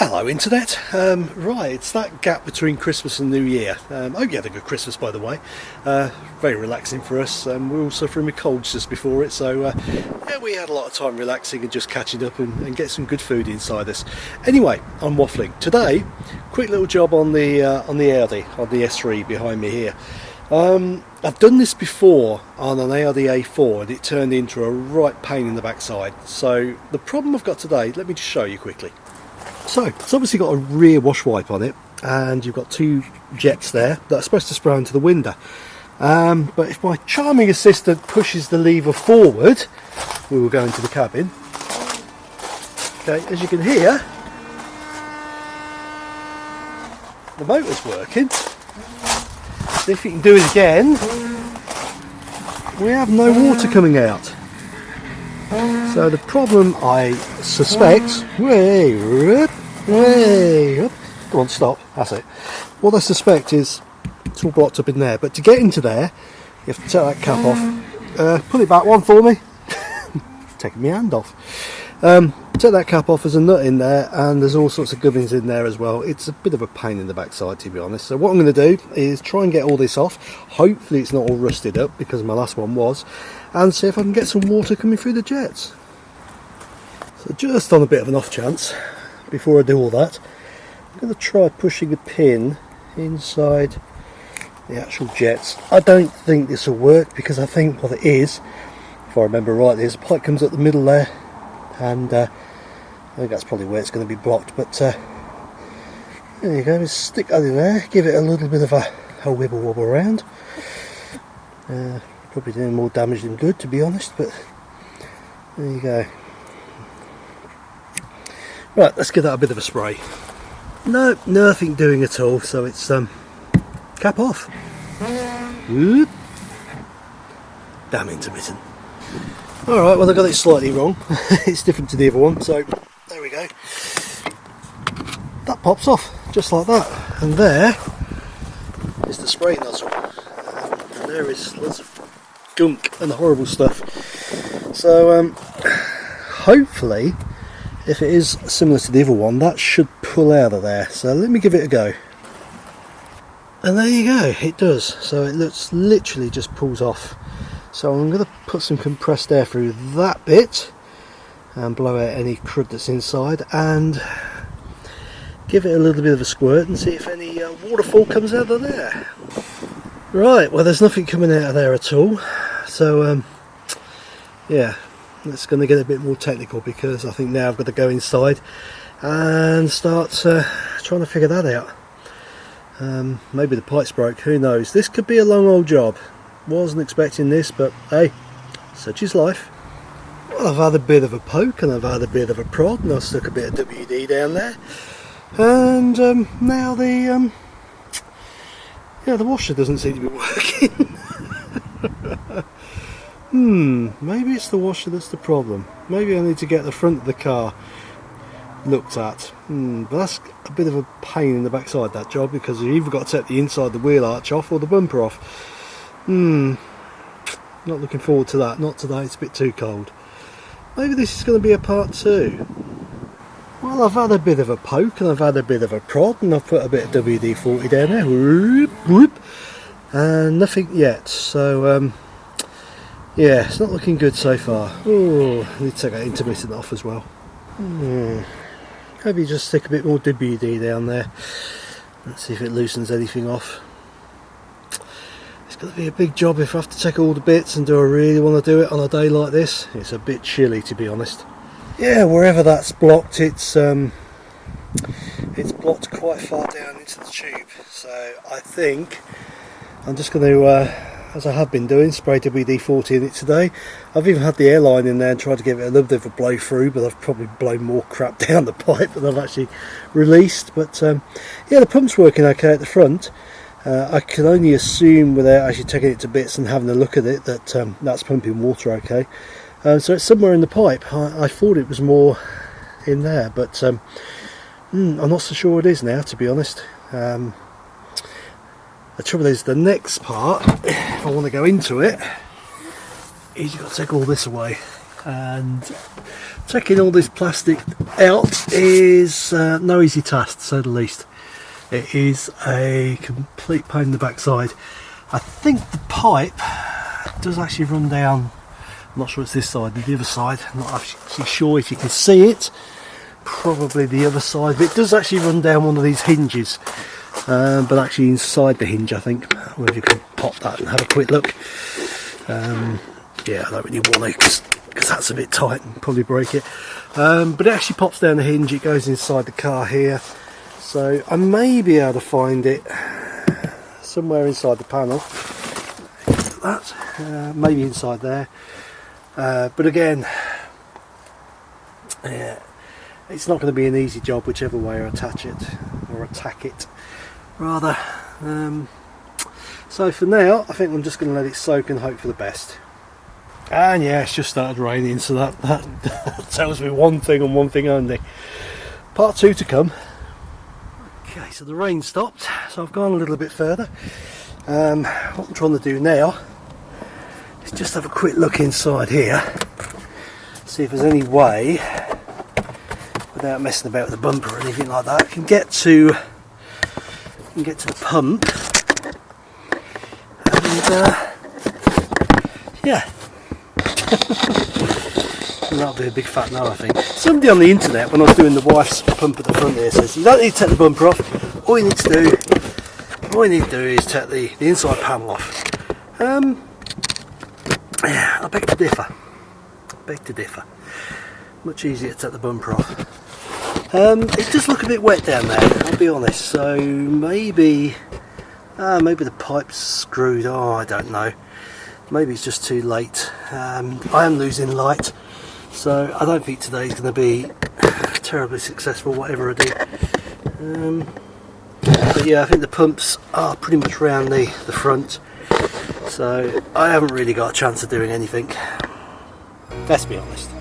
Hello Internet. Um, right, it's that gap between Christmas and New Year. Um, I hope you had a good Christmas by the way. Uh, very relaxing for us. Um, we were all suffering with colds just before it, so uh, yeah, we had a lot of time relaxing and just catching up and, and get some good food inside us. Anyway, I'm waffling. Today, quick little job on the uh, on the Audi, on the S3 behind me here. Um, I've done this before on an Audi A4 and it turned into a right pain in the backside. So the problem I've got today, let me just show you quickly. So it's obviously got a rear wash wipe on it and you've got two jets there that are supposed to spray into the window. Um, but if my charming assistant pushes the lever forward, we will go into the cabin. Okay, as you can hear, the motor's working. See if you can do it again. We have no water coming out. So the problem I suspect, way, way, come on stop, that's it. What I suspect is it's all blocked up in there, but to get into there, you have to take that cap off. Uh, pull it back one for me. Taking my hand off. Um, take that cap off, there's a nut in there and there's all sorts of gubbins in there as well. It's a bit of a pain in the backside to be honest. So what I'm going to do is try and get all this off. Hopefully it's not all rusted up because my last one was. And see if I can get some water coming through the jets. So just on a bit of an off chance, before I do all that, I'm going to try pushing a pin inside the actual jets. I don't think this will work because I think what it is, if I remember rightly, is a pipe comes up the middle there and uh, I think that's probably where it's going to be blocked but uh, there you go, just stick that in there, give it a little bit of a, a wibble wobble around. Uh, probably doing more damage than good to be honest but there you go. Right, let's give that a bit of a spray. No, nothing doing at all, so it's um, cap off. Damn intermittent. Alright, well I got it slightly wrong. it's different to the other one, so there we go. That pops off, just like that. And there is the spray nozzle. And there is lots of gunk and horrible stuff. So um, hopefully if it is similar to the other one that should pull out of there. So let me give it a go. And there you go it does. So it looks literally just pulls off. So I'm going to put some compressed air through that bit and blow out any crud that's inside and give it a little bit of a squirt and see if any uh, waterfall comes out of there. Right well there's nothing coming out of there at all. So um, yeah it's going to get a bit more technical because I think now I've got to go inside and start uh, trying to figure that out. Um, maybe the pipe's broke, who knows. This could be a long old job. Wasn't expecting this, but hey, such is life. Well, I've had a bit of a poke and I've had a bit of a prod and I've stuck a bit of WD down there. And um, now the um, yeah, the washer doesn't seem to be working. Hmm, maybe it's the washer that's the problem. Maybe I need to get the front of the car looked at. Hmm, but that's a bit of a pain in the backside, that job, because you've either got to take the inside of the wheel arch off or the bumper off. Hmm, not looking forward to that. Not today, it's a bit too cold. Maybe this is going to be a part two. Well, I've had a bit of a poke and I've had a bit of a prod and I've put a bit of WD-40 down there. Whoop, whoop, and nothing yet. So, um, yeah, it's not looking good so far. Oh, need to take that intermittent off as well. Hmm. Maybe just stick a bit more WD down there. Let's see if it loosens anything off. It's going to be a big job if I have to take all the bits and do I really want to do it on a day like this. It's a bit chilly to be honest. Yeah, wherever that's blocked, it's um, it's blocked quite far down into the tube. So I think I'm just going to uh, as I have been doing, spray WD-40 in it today. I've even had the airline in there and tried to give it a little bit of a blow through, but I've probably blown more crap down the pipe than I've actually released. But um, yeah, the pump's working okay at the front. Uh, I can only assume without actually taking it to bits and having a look at it that um, that's pumping water okay. Uh, so it's somewhere in the pipe. I, I, thought it was more in there, but um, mm, I'm not so sure it is now, to be honest. The trouble is the next part, if I want to go into it, is you've got to take all this away. and taking all this plastic out is uh, no easy task to say the least. It is a complete pain in the backside. I think the pipe does actually run down, I'm not sure it's this side, the other side, I'm not actually sure if you can see it, probably the other side, but it does actually run down one of these hinges, um, but actually inside the hinge I think, if you can pop that and have a quick look. Um, yeah, I don't really want to because that's a bit tight and probably break it. Um, but it actually pops down the hinge, it goes inside the car here. So I may be able to find it somewhere inside the panel. That, uh, maybe inside there. Uh, but again, yeah, it's not going to be an easy job whichever way I attach it or attack it rather. Um, so for now, I think I'm just going to let it soak and hope for the best. And yeah, it's just started raining, so that, that, tells me one thing and one thing only. Part two to come. Okay, so the rain stopped, so I've gone a little bit further. Um, what I'm trying to do now is just have a quick look inside here, see if there's any way, without messing about with the bumper or anything like that, I can get to can get to the pump and uh, yeah that'll be a big fat no I think. Somebody on the internet when I was doing the wife's pump at the front here says you don't need to take the bumper off, all you need to do all you need to do is take the, the inside panel off. Um, yeah, I beg to differ. I beg to differ. Much easier to take the bumper off. Um, it does look a bit wet down there, I'll be honest, so maybe uh, maybe the pipe's screwed, oh I don't know. Maybe it's just too late. Um, I am losing light so I don't think today is going to be terribly successful whatever I do. Um, but yeah I think the pumps are pretty much round the, the front so I haven't really got a chance of doing anything. Let's be honest